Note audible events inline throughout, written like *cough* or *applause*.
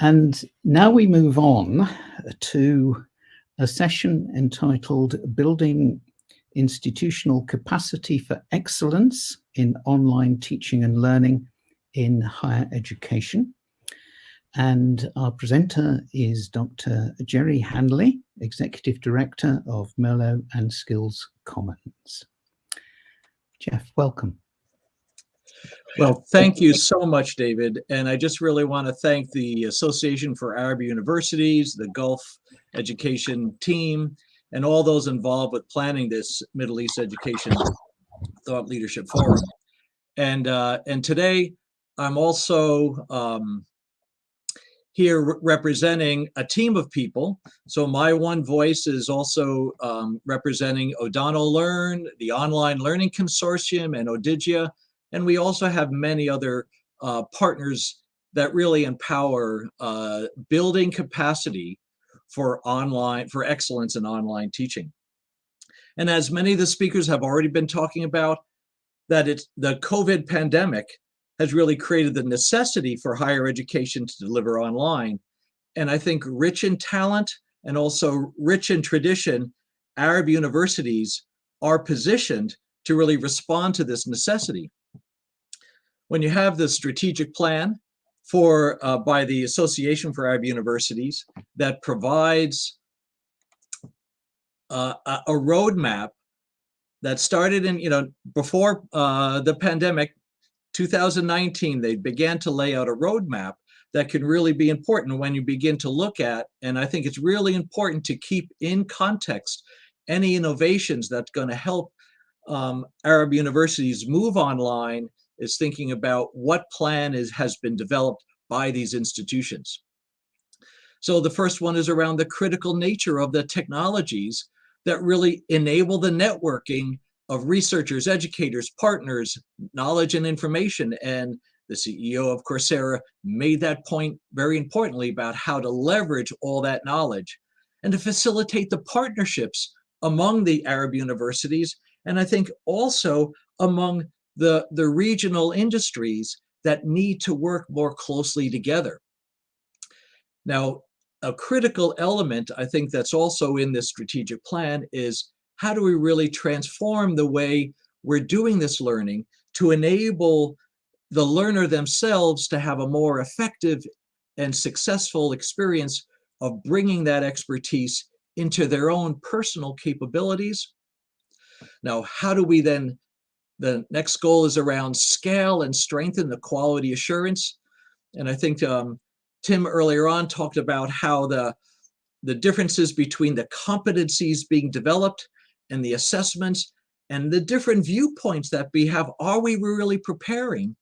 And now we move on to a session entitled Building Institutional Capacity for Excellence in Online Teaching and Learning in Higher Education. And our presenter is Dr. Jerry Hanley, Executive Director of Merlot and Skills Commons. Jeff, welcome. Well, thank you so much, David. And I just really want to thank the Association for Arab Universities, the Gulf Education team, and all those involved with planning this Middle East Education Thought Leadership Forum. And, uh, and today, I'm also um, here representing a team of people. So my one voice is also um, representing O'Donnell Learn, the Online Learning Consortium, and Odigia, and we also have many other uh, partners that really empower uh, building capacity for online, for excellence in online teaching. And as many of the speakers have already been talking about, that it's the COVID pandemic has really created the necessity for higher education to deliver online. And I think rich in talent and also rich in tradition, Arab universities are positioned to really respond to this necessity when you have the strategic plan for uh, by the Association for Arab Universities that provides uh, a roadmap that started in, you know, before uh, the pandemic, 2019, they began to lay out a roadmap that can really be important when you begin to look at, and I think it's really important to keep in context any innovations that's going to help um, Arab universities move online is thinking about what plan is, has been developed by these institutions. So the first one is around the critical nature of the technologies that really enable the networking of researchers, educators, partners, knowledge and information. And the CEO of Coursera made that point very importantly about how to leverage all that knowledge and to facilitate the partnerships among the Arab universities. And I think also among the, the regional industries that need to work more closely together. Now, a critical element, I think that's also in this strategic plan is how do we really transform the way we're doing this learning to enable the learner themselves to have a more effective and successful experience of bringing that expertise into their own personal capabilities. Now, how do we then the next goal is around scale and strengthen the quality assurance. And I think um, Tim earlier on talked about how the, the differences between the competencies being developed and the assessments and the different viewpoints that we have. Are we really preparing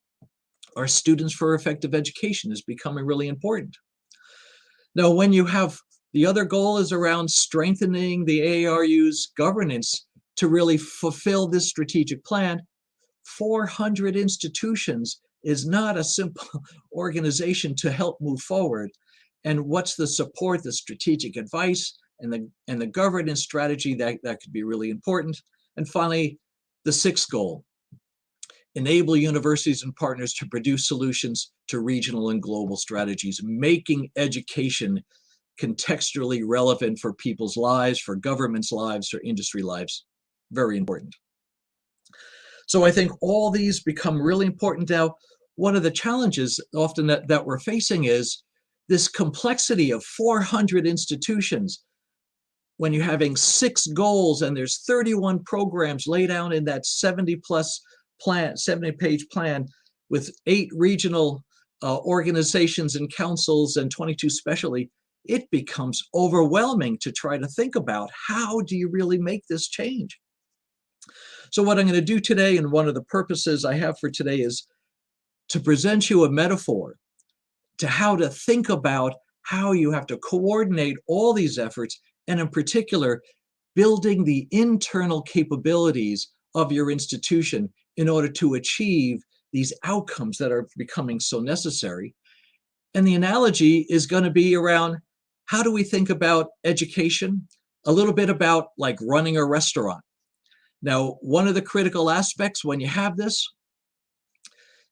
our students for effective education is becoming really important. Now, when you have the other goal is around strengthening the ARU's governance to really fulfill this strategic plan, 400 institutions is not a simple *laughs* organization to help move forward. And what's the support, the strategic advice, and the, and the governance strategy that, that could be really important. And finally, the sixth goal, enable universities and partners to produce solutions to regional and global strategies, making education contextually relevant for people's lives, for governments' lives, for industry lives very important. So I think all these become really important now. One of the challenges often that, that we're facing is this complexity of 400 institutions when you're having six goals and there's 31 programs laid out in that 70 plus plan, 70 page plan with eight regional uh, organizations and councils and 22 specially, it becomes overwhelming to try to think about how do you really make this change? So what I'm going to do today, and one of the purposes I have for today is to present you a metaphor to how to think about how you have to coordinate all these efforts, and in particular, building the internal capabilities of your institution in order to achieve these outcomes that are becoming so necessary. And the analogy is going to be around how do we think about education? A little bit about like running a restaurant. Now, one of the critical aspects when you have this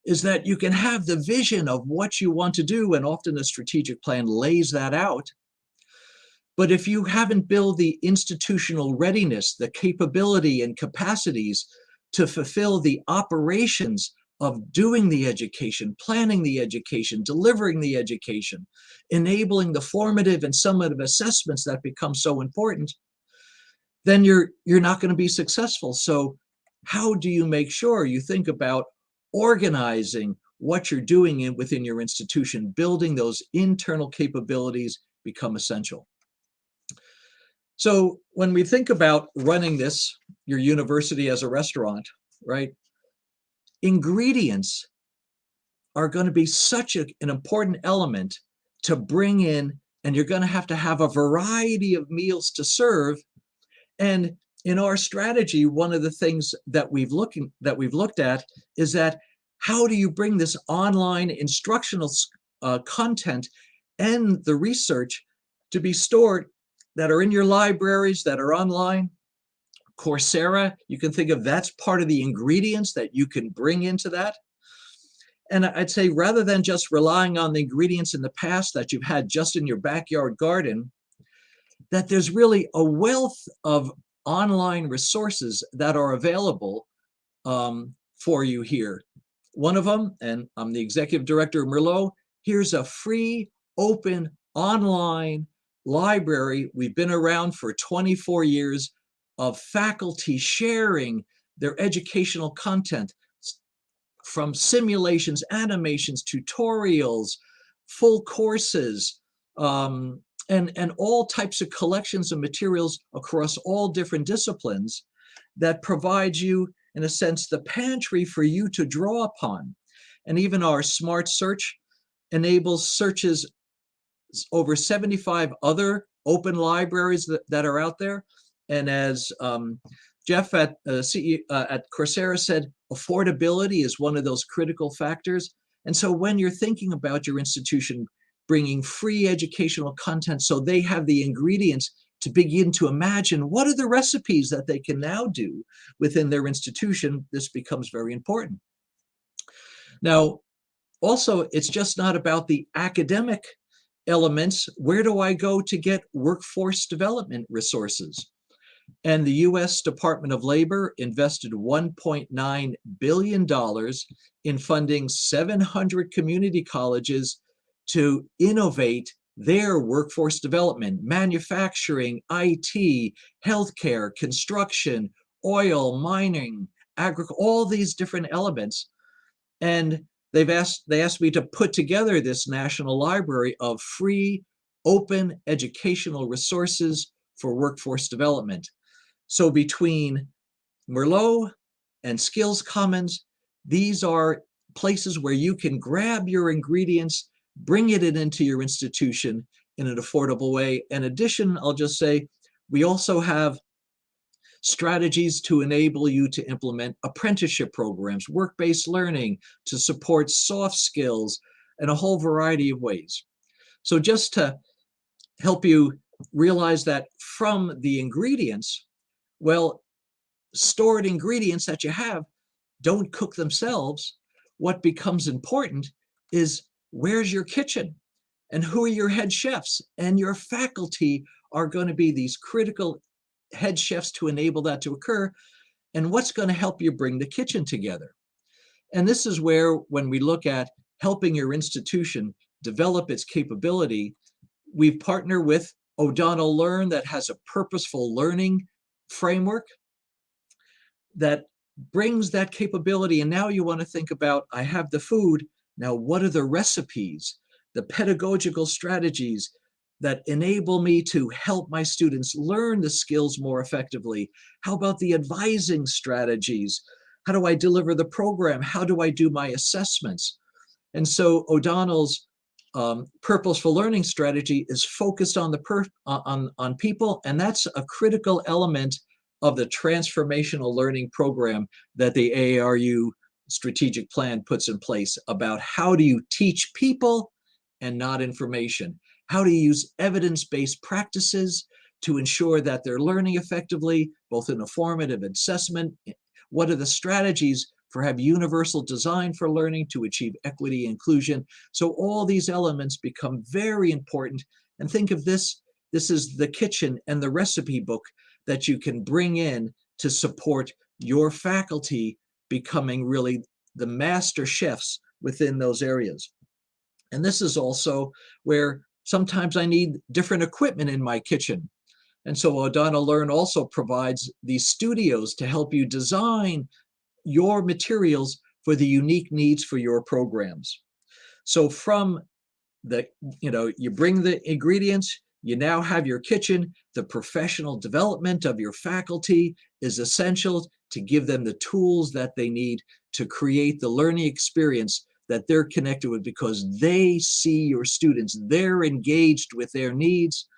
is that you can have the vision of what you want to do, and often the strategic plan lays that out. But if you haven't built the institutional readiness, the capability and capacities to fulfill the operations of doing the education, planning the education, delivering the education, enabling the formative and summative assessments that become so important, then you're you're not going to be successful. So how do you make sure you think about organizing what you're doing in, within your institution, building those internal capabilities become essential. So when we think about running this, your university as a restaurant, right? Ingredients are going to be such a, an important element to bring in, and you're going to have to have a variety of meals to serve. And in our strategy, one of the things that we've looking that we've looked at is that how do you bring this online instructional uh, content and the research to be stored that are in your libraries, that are online? Coursera, you can think of that's part of the ingredients that you can bring into that. And I'd say rather than just relying on the ingredients in the past that you've had just in your backyard garden, that there's really a wealth of online resources that are available um, for you here. One of them, and I'm the executive director of Merlot, here's a free, open, online library. We've been around for 24 years of faculty sharing their educational content from simulations, animations, tutorials, full courses, um, and, and all types of collections of materials across all different disciplines that provides you, in a sense, the pantry for you to draw upon. And even our smart search enables searches over 75 other open libraries that, that are out there. And as um, Jeff at, uh, CE, uh, at Coursera said, affordability is one of those critical factors. And so when you're thinking about your institution bringing free educational content so they have the ingredients to begin to imagine what are the recipes that they can now do within their institution, this becomes very important. Now, also, it's just not about the academic elements. Where do I go to get workforce development resources? And the US Department of Labor invested $1.9 billion in funding 700 community colleges to innovate their workforce development, manufacturing, IT, healthcare, construction, oil, mining, agriculture, all these different elements. And they've asked, they asked me to put together this national library of free, open educational resources for workforce development. So between Merlot and Skills Commons, these are places where you can grab your ingredients bring it into your institution in an affordable way. In addition, I'll just say, we also have strategies to enable you to implement apprenticeship programs, work-based learning, to support soft skills, and a whole variety of ways. So just to help you realize that from the ingredients, well, stored ingredients that you have don't cook themselves. What becomes important is where's your kitchen? And who are your head chefs? And your faculty are going to be these critical head chefs to enable that to occur. And what's going to help you bring the kitchen together? And this is where, when we look at helping your institution develop its capability, we partner with O'Donnell Learn that has a purposeful learning framework that brings that capability. And now you want to think about, I have the food, now, what are the recipes, the pedagogical strategies that enable me to help my students learn the skills more effectively? How about the advising strategies? How do I deliver the program? How do I do my assessments? And so O'Donnell's um, purposeful learning strategy is focused on the per on, on people, and that's a critical element of the transformational learning program that the AARU strategic plan puts in place about how do you teach people and not information? How do you use evidence-based practices to ensure that they're learning effectively, both in a formative assessment? What are the strategies for have universal design for learning to achieve equity inclusion. So all these elements become very important. And think of this, this is the kitchen and the recipe book that you can bring in to support your faculty becoming really the master chefs within those areas. And this is also where sometimes I need different equipment in my kitchen. And so O'Donnell Learn also provides these studios to help you design your materials for the unique needs for your programs. So from the, you know, you bring the ingredients, you now have your kitchen, the professional development of your faculty is essential to give them the tools that they need to create the learning experience that they're connected with because they see your students, they're engaged with their needs,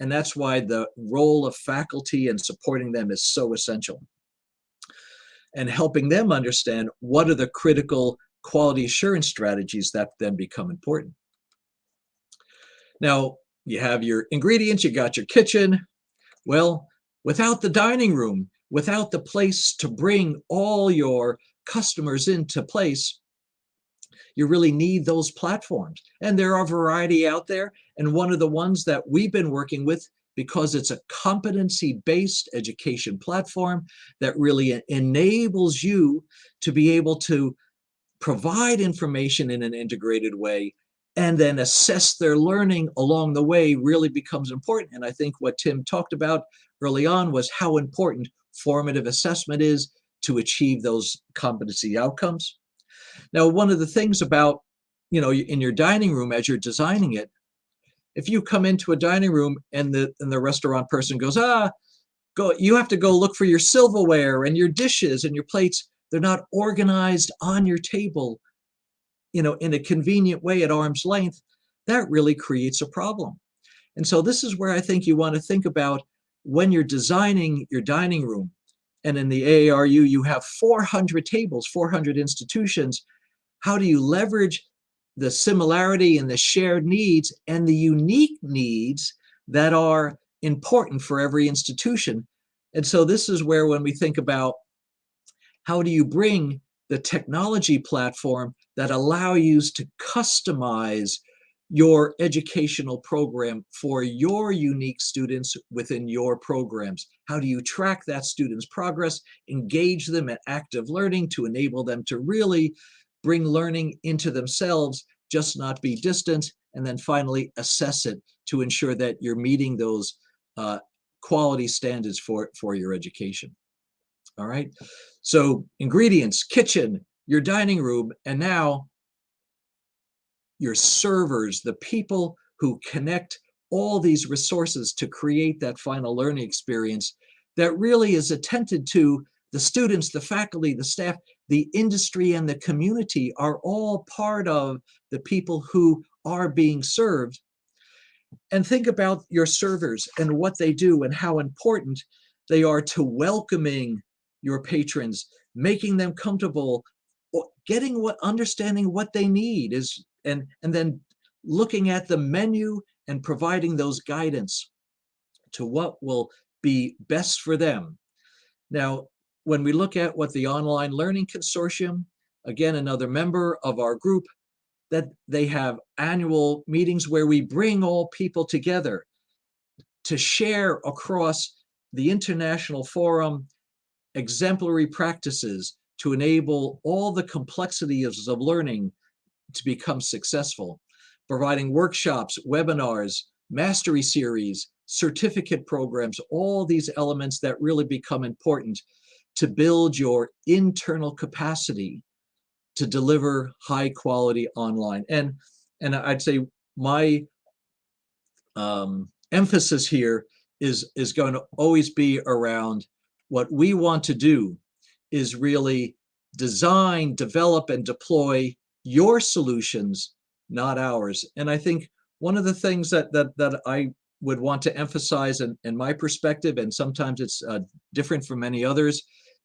and that's why the role of faculty and supporting them is so essential. And helping them understand what are the critical quality assurance strategies that then become important. Now, you have your ingredients, you got your kitchen. Well, without the dining room, without the place to bring all your customers into place, you really need those platforms. And there are a variety out there. And one of the ones that we've been working with, because it's a competency-based education platform that really enables you to be able to provide information in an integrated way and then assess their learning along the way really becomes important. And I think what Tim talked about early on was how important formative assessment is to achieve those competency outcomes. Now, one of the things about, you know, in your dining room as you're designing it, if you come into a dining room and the and the restaurant person goes, ah, go, you have to go look for your silverware and your dishes and your plates. They're not organized on your table, you know, in a convenient way at arm's length. That really creates a problem. And so this is where I think you want to think about when you're designing your dining room. And in the AARU, you have 400 tables, 400 institutions how do you leverage the similarity and the shared needs and the unique needs that are important for every institution? And so this is where when we think about how do you bring the technology platform that allow you to customize your educational program for your unique students within your programs. How do you track that student's progress, engage them in active learning to enable them to really bring learning into themselves, just not be distant, and then finally assess it to ensure that you're meeting those uh, quality standards for, for your education. All right, so ingredients, kitchen, your dining room, and now your servers, the people who connect all these resources to create that final learning experience that really is attended to the students, the faculty, the staff, the industry and the community are all part of the people who are being served. And think about your servers and what they do and how important they are to welcoming your patrons, making them comfortable, getting what understanding what they need is and and then looking at the menu and providing those guidance to what will be best for them. Now, when we look at what the Online Learning Consortium, again, another member of our group, that they have annual meetings where we bring all people together to share across the international forum exemplary practices to enable all the complexities of learning to become successful, providing workshops, webinars, mastery series, certificate programs, all these elements that really become important to build your internal capacity to deliver high quality online. And, and I'd say my um, emphasis here is, is going to always be around what we want to do is really design, develop, and deploy your solutions, not ours. And I think one of the things that that that I would want to emphasize in, in my perspective, and sometimes it's uh, different from many others,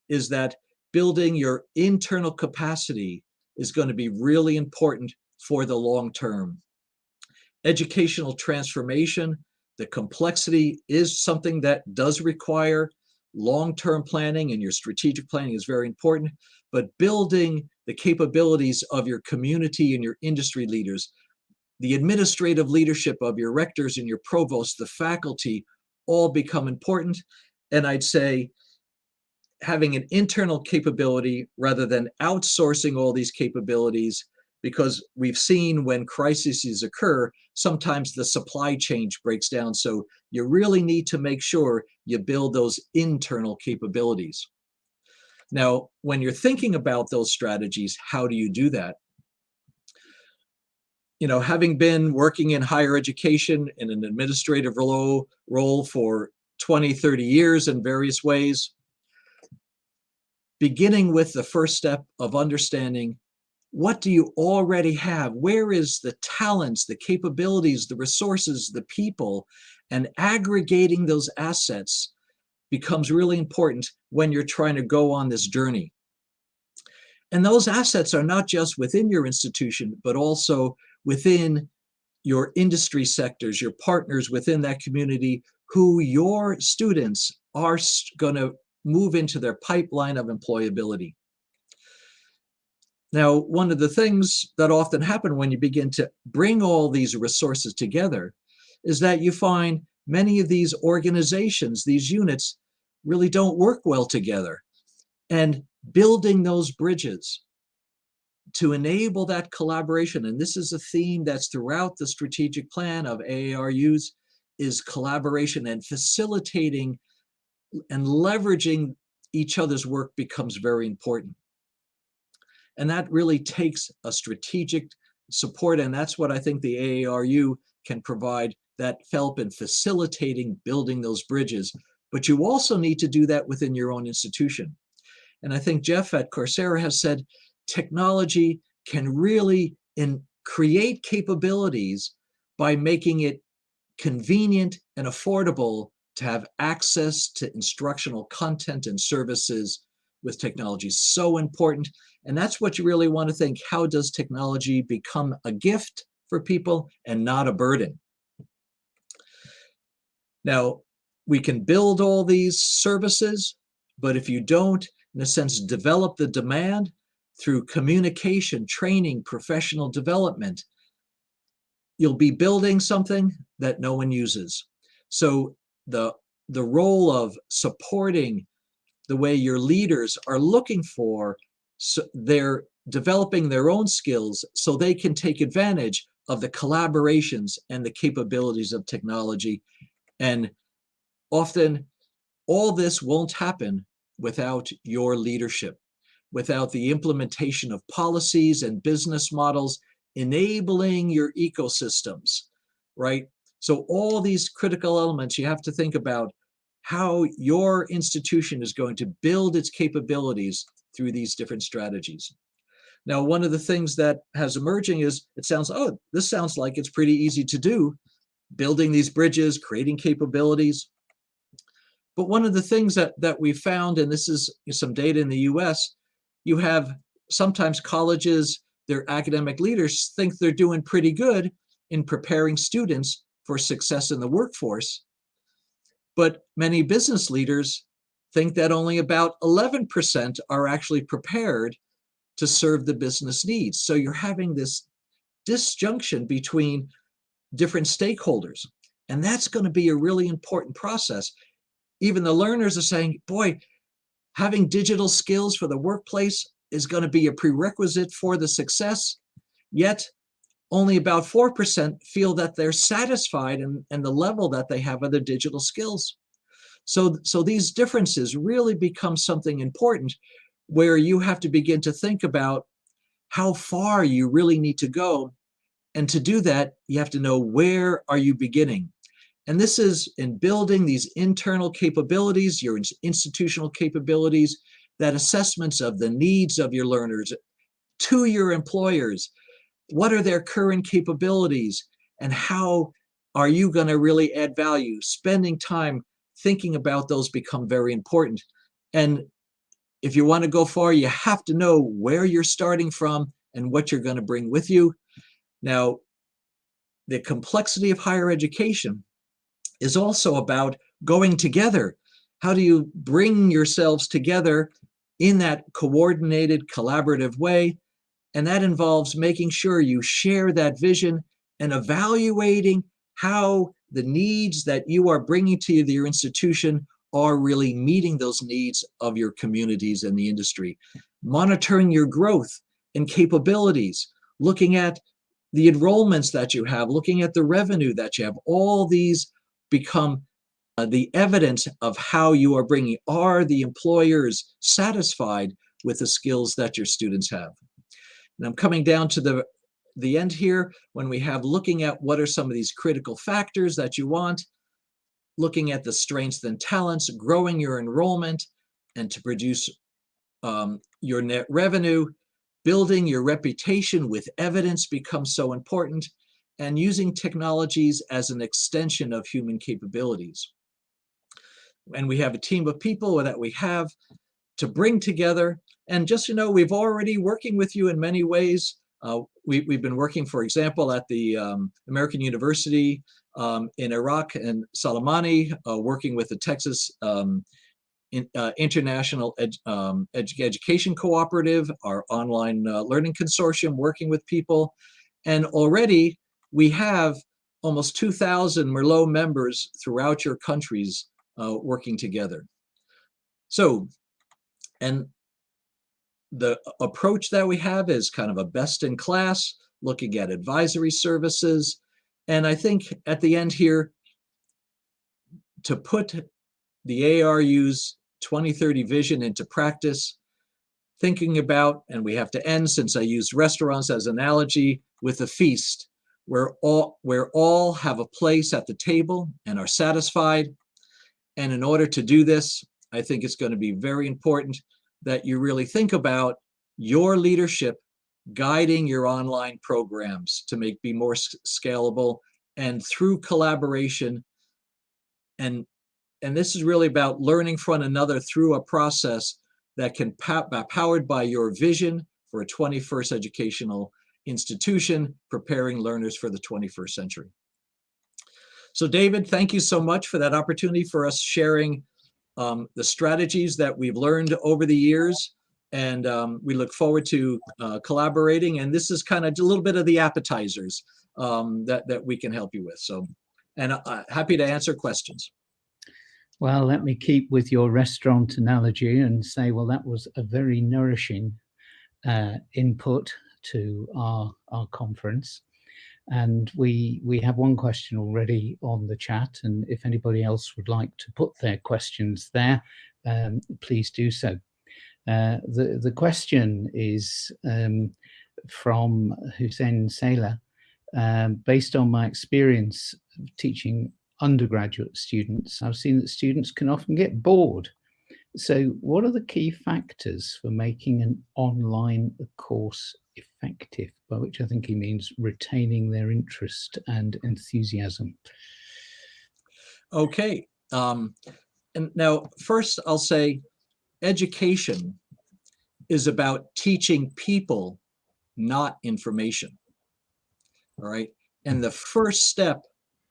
is that building your internal capacity is going to be really important for the long term. Educational transformation, the complexity is something that does require long-term planning and your strategic planning is very important, but building the capabilities of your community and your industry leaders, the administrative leadership of your rectors and your provosts, the faculty, all become important. And I'd say having an internal capability rather than outsourcing all these capabilities because we've seen when crises occur, sometimes the supply chain breaks down. So you really need to make sure you build those internal capabilities. Now, when you're thinking about those strategies, how do you do that? You know, having been working in higher education in an administrative role, for 20, 30 years in various ways, beginning with the first step of understanding what do you already have? Where is the talents, the capabilities, the resources, the people, and aggregating those assets becomes really important when you're trying to go on this journey. And those assets are not just within your institution, but also within your industry sectors, your partners within that community who your students are going to move into their pipeline of employability. Now, one of the things that often happen when you begin to bring all these resources together is that you find many of these organizations, these units, really don't work well together. And building those bridges to enable that collaboration, and this is a theme that's throughout the strategic plan of AARUs, is collaboration and facilitating and leveraging each other's work becomes very important. And that really takes a strategic support. And that's what I think the AARU can provide that help in facilitating building those bridges. But you also need to do that within your own institution. And I think Jeff at Coursera has said technology can really in, create capabilities by making it convenient and affordable to have access to instructional content and services with technology so important. And that's what you really want to think. How does technology become a gift for people and not a burden? Now, we can build all these services, but if you don't, in a sense, develop the demand through communication, training, professional development, you'll be building something that no one uses. So the, the role of supporting the way your leaders are looking for, so they're developing their own skills so they can take advantage of the collaborations and the capabilities of technology. And often all this won't happen without your leadership, without the implementation of policies and business models enabling your ecosystems, right? So all these critical elements you have to think about how your institution is going to build its capabilities through these different strategies. Now, one of the things that has emerging is it sounds, oh, this sounds like it's pretty easy to do, building these bridges, creating capabilities. But one of the things that, that we found, and this is some data in the US, you have sometimes colleges, their academic leaders think they're doing pretty good in preparing students for success in the workforce. But many business leaders think that only about 11% are actually prepared to serve the business needs. So you're having this disjunction between different stakeholders. And that's going to be a really important process. Even the learners are saying, boy, having digital skills for the workplace is going to be a prerequisite for the success. Yet only about 4% feel that they're satisfied in, in the level that they have of digital skills. So, so these differences really become something important where you have to begin to think about how far you really need to go. And to do that, you have to know where are you beginning? And this is in building these internal capabilities, your institutional capabilities, that assessments of the needs of your learners to your employers, what are their current capabilities and how are you going to really add value? Spending time thinking about those become very important. And if you want to go far, you have to know where you're starting from and what you're going to bring with you. Now, the complexity of higher education is also about going together. how do you bring yourselves together in that coordinated, collaborative way? And that involves making sure you share that vision and evaluating how the needs that you are bringing to your institution are really meeting those needs of your communities and the industry. Monitoring your growth and capabilities, looking at the enrollments that you have, looking at the revenue that you have, all these become uh, the evidence of how you are bringing, are the employers satisfied with the skills that your students have? And I'm coming down to the, the end here when we have looking at what are some of these critical factors that you want, looking at the strengths and talents, growing your enrollment, and to produce um, your net revenue, building your reputation with evidence becomes so important, and using technologies as an extension of human capabilities. And we have a team of people that we have to bring together. And just, you know, we've already working with you in many ways. Uh, we, have been working, for example, at the um, American University um, in Iraq and Sulaimani, uh, working with the Texas um, in, uh, International Ed, um, Education Cooperative, our online uh, learning consortium, working with people. And already we have almost 2,000 Merlot members throughout your countries uh, working together. So, and the approach that we have is kind of a best in class, looking at advisory services. And I think at the end here, to put the ARU's 2030 vision into practice, thinking about, and we have to end since I used restaurants as analogy, with a feast where all, where all have a place at the table and are satisfied. And in order to do this, I think it's going to be very important that you really think about your leadership guiding your online programs to make be more scalable and through collaboration and and this is really about learning from another through a process that can be powered by your vision for a 21st educational institution preparing learners for the 21st century. So David, thank you so much for that opportunity for us sharing um, the strategies that we've learned over the years. And um, we look forward to uh, collaborating. And this is kind of a little bit of the appetizers um, that, that we can help you with. So, and uh, happy to answer questions. Well, let me keep with your restaurant analogy and say, well, that was a very nourishing uh, input to our, our conference. And we, we have one question already on the chat. And if anybody else would like to put their questions there, um, please do so. Uh, the, the question is um, from Hussein Sailor. Um, based on my experience teaching undergraduate students, I've seen that students can often get bored. So what are the key factors for making an online course effective, by which I think he means retaining their interest and enthusiasm. Okay. Um, and now, first, I'll say education is about teaching people, not information. All right. And the first step,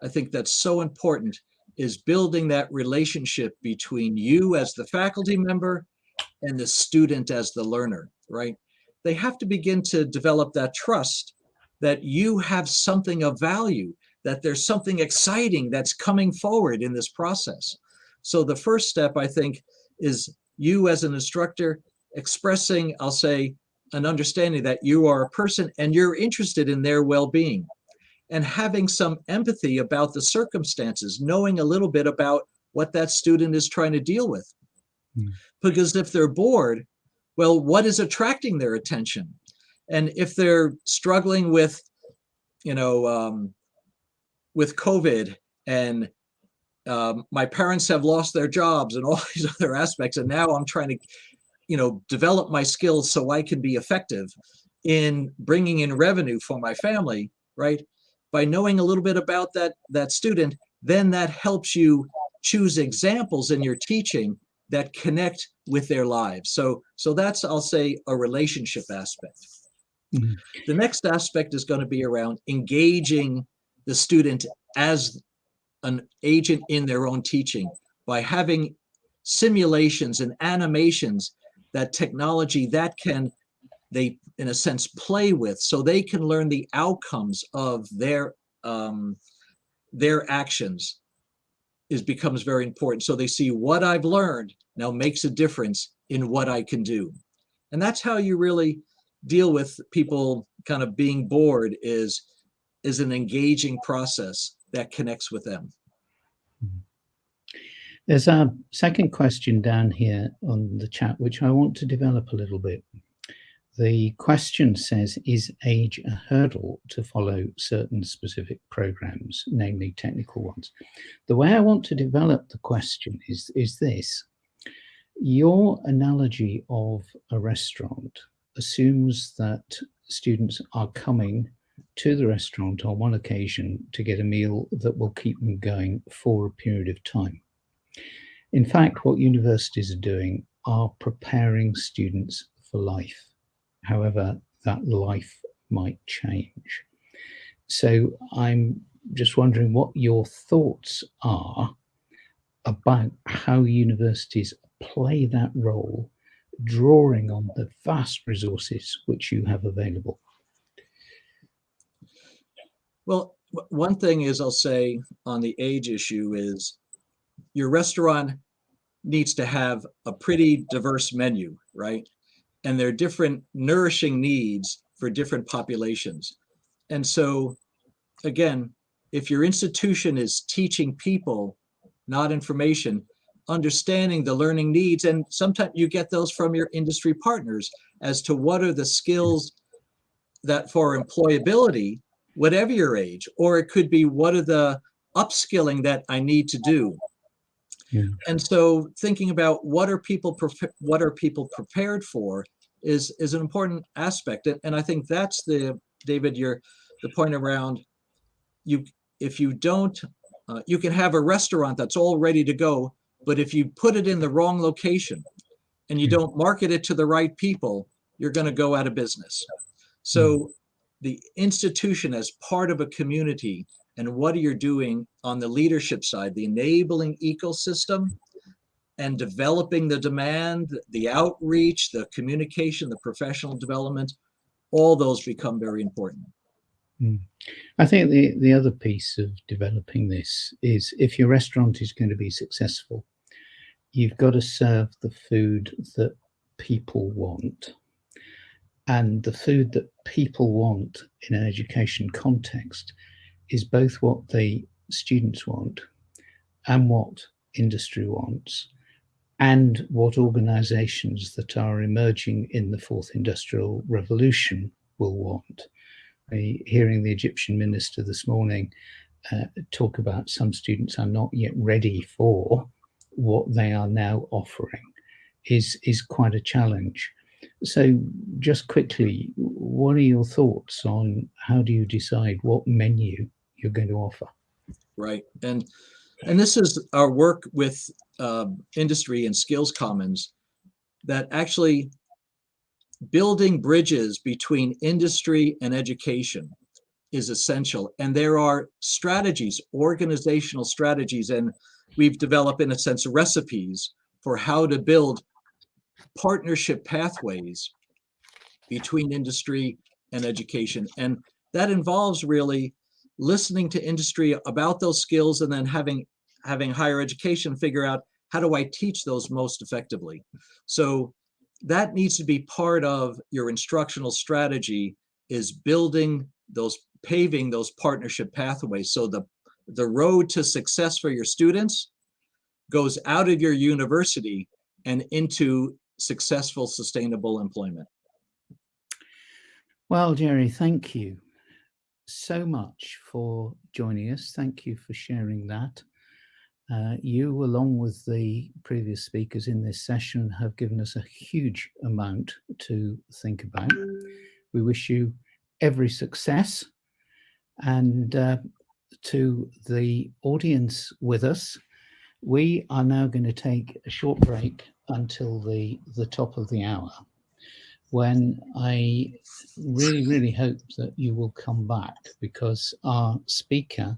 I think that's so important, is building that relationship between you as the faculty member and the student as the learner, right? They have to begin to develop that trust that you have something of value, that there's something exciting that's coming forward in this process. So the first step, I think, is you as an instructor expressing, I'll say, an understanding that you are a person and you're interested in their well-being and having some empathy about the circumstances, knowing a little bit about what that student is trying to deal with. Mm. Because if they're bored, well, what is attracting their attention? And if they're struggling with, you know, um, with COVID and um, my parents have lost their jobs and all *laughs* these other aspects, and now I'm trying to, you know, develop my skills so I can be effective in bringing in revenue for my family, right? By knowing a little bit about that that student, then that helps you choose examples in your teaching that connect with their lives. So, so that's, I'll say, a relationship aspect. Mm -hmm. The next aspect is going to be around engaging the student as an agent in their own teaching by having simulations and animations that technology that can they in a sense play with so they can learn the outcomes of their um, their actions is becomes very important so they see what I've learned now makes a difference in what I can do and that's how you really deal with people kind of being bored is is an engaging process that connects with them. There's a second question down here on the chat, which I want to develop a little bit. The question says, is age a hurdle to follow certain specific programs, namely technical ones? The way I want to develop the question is, is this. Your analogy of a restaurant assumes that students are coming to the restaurant on one occasion to get a meal that will keep them going for a period of time. In fact, what universities are doing are preparing students for life, however that life might change. So I'm just wondering what your thoughts are about how universities play that role, drawing on the vast resources which you have available. Well, one thing is I'll say on the age issue is your restaurant needs to have a pretty diverse menu, right? And there are different nourishing needs for different populations. And so, again, if your institution is teaching people, not information, understanding the learning needs, and sometimes you get those from your industry partners as to what are the skills that for employability whatever your age, or it could be what are the upskilling that I need to do. Yeah. And so thinking about what are people what are people prepared for is is an important aspect. And, I think that's the David, your the point around you if you don't uh, you can have a restaurant that's all ready to go, but if you put it in the wrong location and you don't market it to the right people, you're going to go out of business. So the institution as part of a community and what are you're doing on the leadership side, the enabling ecosystem and developing the demand, the outreach, the communication, the professional development, all those become very important. Mm. I think the, the other piece of developing this is if your restaurant is going to be successful, you've got to serve the food that people want and the food that people want in an education context is both what the students want and what industry wants and what organizations that are emerging in the fourth industrial revolution will want. hearing the Egyptian minister this morning uh, talk about some students are not yet ready for what they are now offering is, is quite a challenge. So just quickly, what are your thoughts on how do you decide what menu you're going to offer? Right. And and this is our work with uh, industry and skills commons that actually building bridges between industry and education is essential. And there are strategies, organizational strategies, and we've developed, in a sense, recipes for how to build partnership pathways between industry and education. And that involves really listening to industry about those skills and then having having higher education figure out how do I teach those most effectively. So that needs to be part of your instructional strategy is building those paving those partnership pathways so the the road to success for your students goes out of your university and into successful, sustainable employment. Well, Jerry, thank you so much for joining us. Thank you for sharing that. Uh, you, along with the previous speakers in this session, have given us a huge amount to think about. We wish you every success. And uh, to the audience with us, we are now going to take a short break until the, the top of the hour when I really, really hope that you will come back because our speaker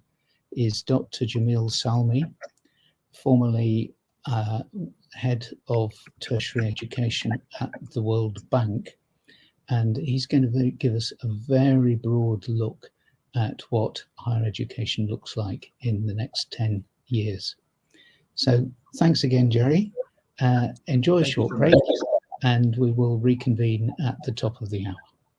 is Dr. Jamil Salmi, formerly uh, head of tertiary education at the World Bank. And he's going to give us a very broad look at what higher education looks like in the next 10 years. So thanks again, Jerry. Uh, enjoy a short break and we will reconvene at the top of the hour.